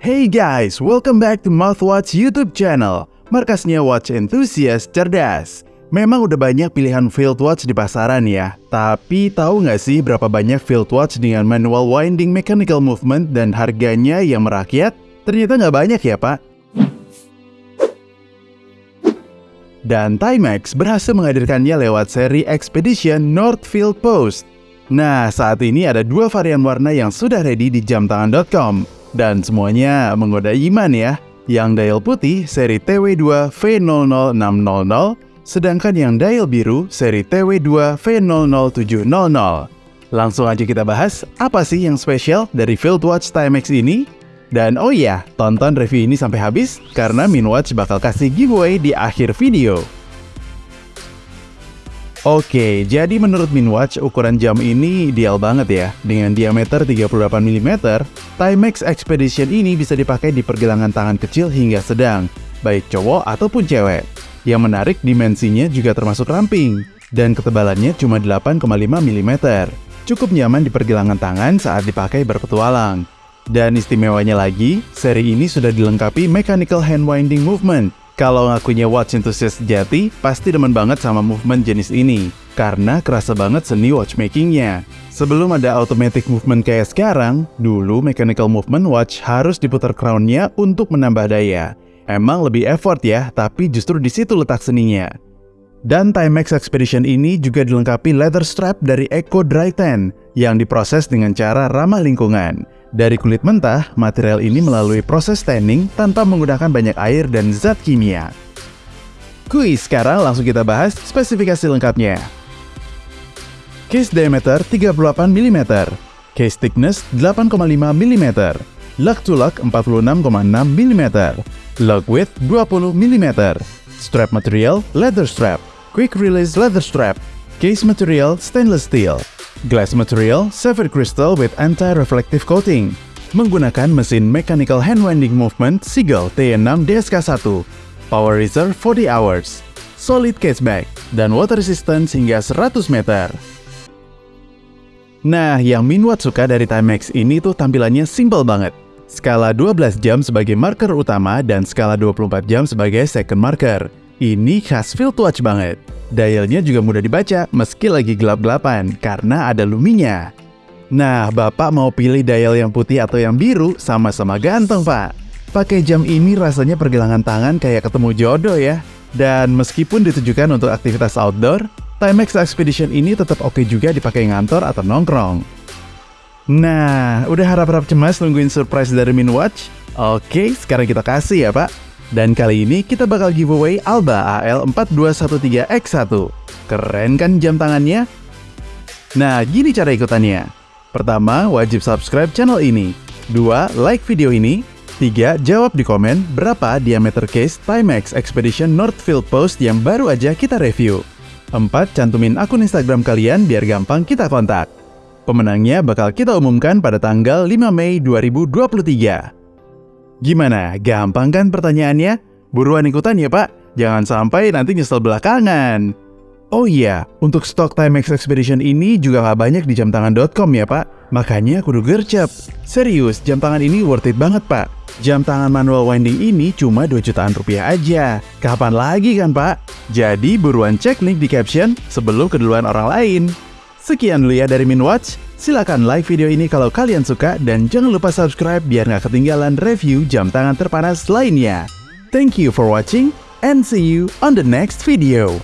Hey guys, welcome back to Mouthwatch YouTube channel, markasnya watch enthusiast cerdas. Memang udah banyak pilihan field watch di pasaran ya, tapi tahu nggak sih berapa banyak field watch dengan manual winding mechanical movement dan harganya yang merakyat? Ternyata nggak banyak ya pak. Dan Timex berhasil menghadirkannya lewat seri Expedition Northfield Post. Nah, saat ini ada dua varian warna yang sudah ready di jamtangan.com. Dan semuanya menggoda iman ya. Yang dial putih seri TW2 V00600, sedangkan yang dial biru seri TW2 V00700. Langsung aja kita bahas apa sih yang spesial dari Field Watch Timex ini? Dan oh iya, tonton review ini sampai habis karena Minwatch bakal kasih giveaway di akhir video. Oke, jadi menurut Minwatch ukuran jam ini ideal banget ya. Dengan diameter 38 mm, Timex Expedition ini bisa dipakai di pergelangan tangan kecil hingga sedang, baik cowok ataupun cewek. Yang menarik dimensinya juga termasuk ramping, dan ketebalannya cuma 8,5 mm. Cukup nyaman di pergelangan tangan saat dipakai berpetualang. Dan istimewanya lagi, seri ini sudah dilengkapi mechanical hand winding movement kalau ngakunya watch enthusiast jati, pasti demen banget sama movement jenis ini, karena kerasa banget seni watchmakingnya. Sebelum ada automatic movement kayak sekarang, dulu mechanical movement watch harus diputar crownnya untuk menambah daya. Emang lebih effort ya, tapi justru di situ letak seninya. Dan Timex Expedition ini juga dilengkapi leather strap dari Eco Dry Tan yang diproses dengan cara ramah lingkungan. Dari kulit mentah, material ini melalui proses tanning tanpa menggunakan banyak air dan zat kimia. Kuis, sekarang langsung kita bahas spesifikasi lengkapnya. Case diameter 38 mm, case thickness 8,5 mm, lug to lug 46,6 mm, lug width 20 mm, strap material leather strap, quick release leather strap, case material stainless steel, Glass material, sapphire crystal with anti-reflective coating. Menggunakan mesin mechanical hand winding movement Seagull T6 DSK1. Power reserve 40 hours. Solid cashback dan water resistance hingga 100 meter. Nah, yang Minwat suka dari Timex ini tuh tampilannya simple banget. Skala 12 jam sebagai marker utama dan skala 24 jam sebagai second marker. Ini khas field watch banget. Dialnya juga mudah dibaca meski lagi gelap-gelapan karena ada luminya. Nah, Bapak mau pilih dial yang putih atau yang biru sama-sama ganteng, Pak. Pakai jam ini rasanya pergelangan tangan kayak ketemu jodoh ya. Dan meskipun ditujukan untuk aktivitas outdoor, Timex Expedition ini tetap oke juga dipakai ngantor atau nongkrong. Nah, udah harap-harap cemas nungguin surprise dari Minwatch? Oke, sekarang kita kasih ya, Pak. Dan kali ini kita bakal giveaway Alba AL4213X1. Keren kan jam tangannya? Nah, gini cara ikutannya. Pertama, wajib subscribe channel ini. Dua, like video ini. Tiga, jawab di komen berapa diameter case Timex Expedition Northfield Post yang baru aja kita review. Empat, cantumin akun Instagram kalian biar gampang kita kontak. Pemenangnya bakal kita umumkan pada tanggal 5 Mei 2023. Gimana? Gampang kan pertanyaannya? Buruan ikutan ya pak, jangan sampai nanti nyesel belakangan. Oh iya, untuk stok Timex Expedition ini juga nggak banyak di jamtangan.com ya pak. Makanya kudu gercep. Serius, jam tangan ini worth it banget pak. Jam tangan manual winding ini cuma 2 jutaan rupiah aja. Kapan lagi kan pak? Jadi buruan cek link di caption sebelum keduluan orang lain. Sekian dulu ya dari Minwatch. Silahkan like video ini kalau kalian suka dan jangan lupa subscribe biar nggak ketinggalan review jam tangan terpanas lainnya. Thank you for watching and see you on the next video.